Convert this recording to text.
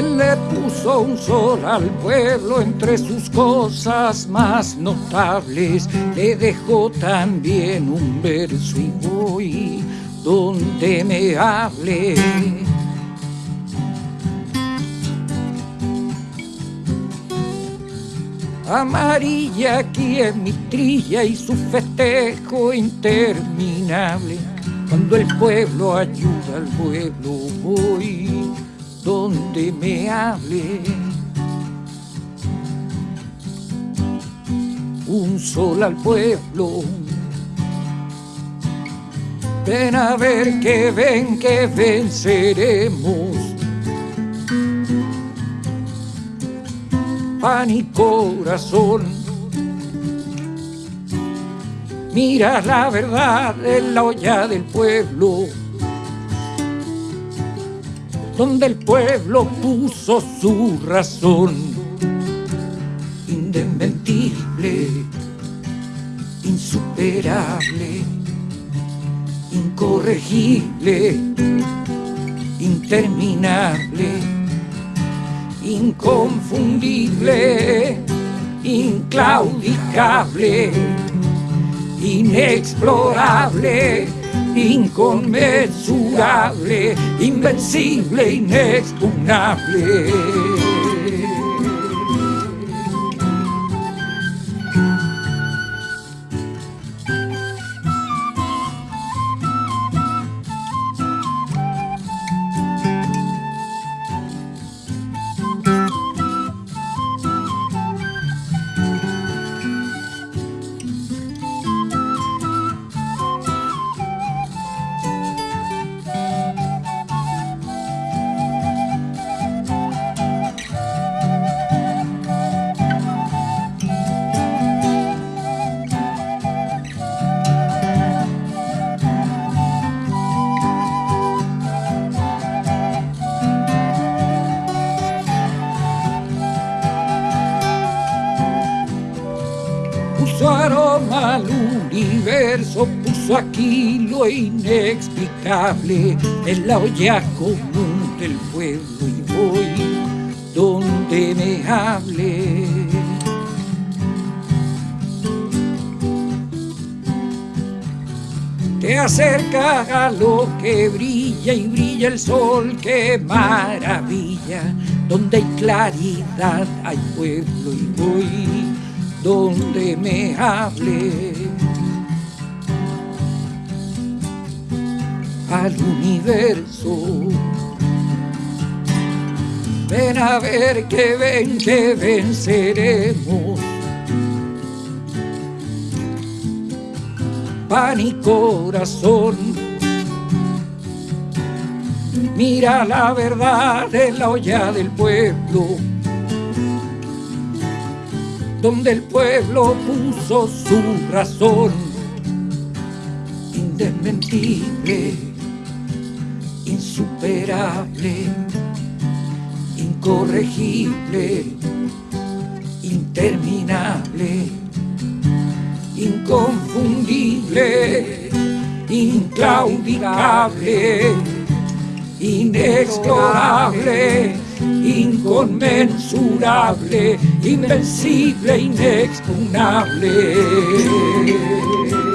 Él le puso un sol al pueblo entre sus cosas más notables. Le dejó también un verso y voy donde me hable. Amarilla aquí es mi trilla y su festejo interminable. Cuando el pueblo ayuda al pueblo voy donde me hable. Un sol al pueblo. Ven a ver que ven que venceremos. Pan y corazón. Mira la verdad en la olla del pueblo donde el pueblo puso su razón. Indesmentible, insuperable, incorregible, interminable, inconfundible, inclaudicable, inexplorable inconmensurable, invencible, inexpugnable. Aquí lo inexplicable en la olla común del pueblo y voy donde me hable. Te acerca a lo que brilla y brilla el sol, qué maravilla. Donde hay claridad hay pueblo y voy donde me hable. al universo. Ven a ver que ven que venceremos. Pan y corazón. Mira la verdad de la olla del pueblo, donde el pueblo puso su razón. Indesmentible insuperable, incorregible, interminable, inconfundible, inclaudicable, inexplorable, inconmensurable, invencible, inexpugnable.